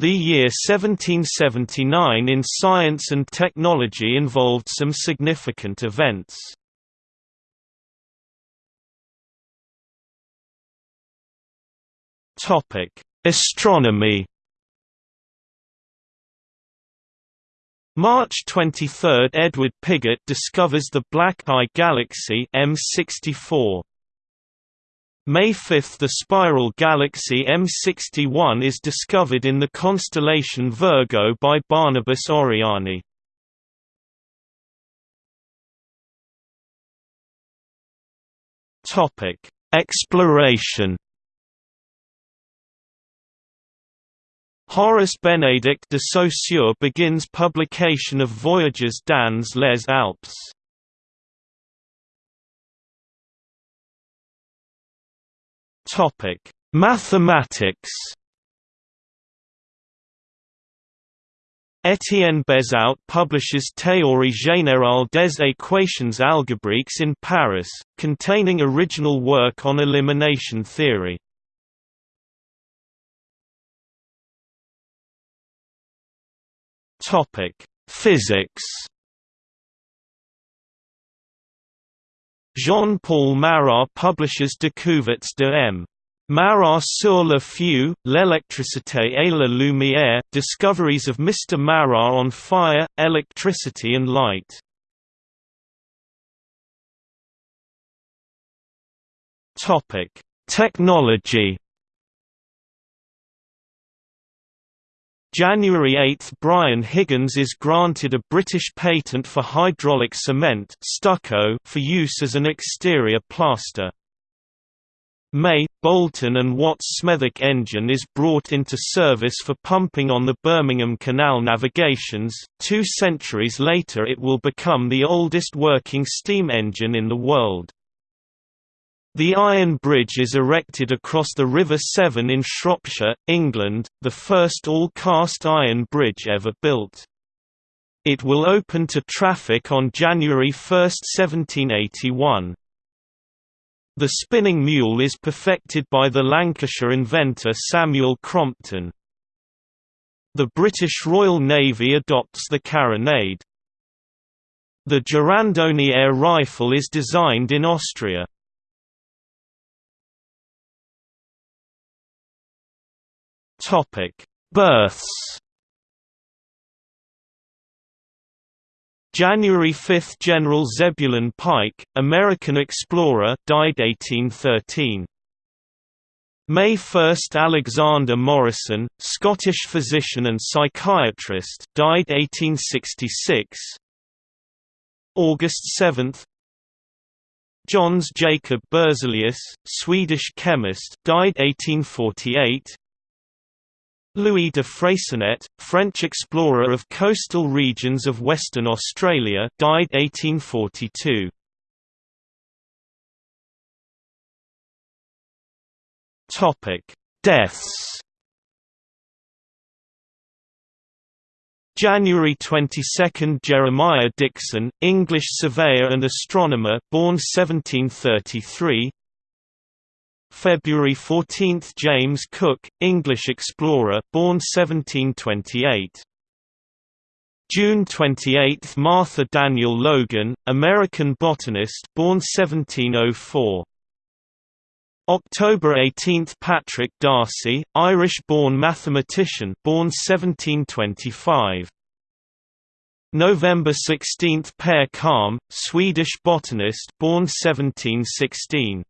The year 1779 in science and technology involved some significant events. Astronomy March 23 – Edward Pigott discovers the Black Eye Galaxy M64. May 5 – The spiral galaxy M61 is discovered in the constellation Virgo by Barnabas Oriani. Exploration Horace Benedict de Saussure begins publication of Voyages dans les Alpes. Topic: Mathematics. Étienne Bezout publishes Théorie générale des équations algébriques in Paris, containing original work on elimination theory. Topic: Physics. Jean-Paul Marat publishes Découvertes de M. Marat sur le feu, l'électricité et la lumière Discoveries of Mr. Marat on Fire, Electricity and Light. Topic: Technology January 8 – Brian Higgins is granted a British patent for hydraulic cement stucco for use as an exterior plaster. May – Boulton and Watt's Smethwick engine is brought into service for pumping on the Birmingham Canal navigations, two centuries later it will become the oldest working steam engine in the world. The Iron Bridge is erected across the River Severn in Shropshire, England, the first all-cast iron bridge ever built. It will open to traffic on January 1, 1781. The spinning mule is perfected by the Lancashire inventor Samuel Crompton. The British Royal Navy adopts the carronade. The Girandoni air rifle is designed in Austria. Topic: Births. January 5 – General Zebulon Pike, American explorer died 1813. May 1 – Alexander Morison, Scottish physician and psychiatrist died 1866. August 7 Jöns Jacob Berzelius, Swedish chemist died 1848 Louis de Freycinet, French explorer of coastal regions of Western Australia died 1842. Topic: Deaths January 22 – Jeremiah Dixon, English surveyor and astronomer born 1733 February 14 – James Cook, English explorer born 1728. June 28 – Martha Daniel Logan, American botanist born 1704. October 18 – Patrick Darcy, Irish-born mathematician born 1725. November 16 – Per Kalm, Swedish botanist born 1716.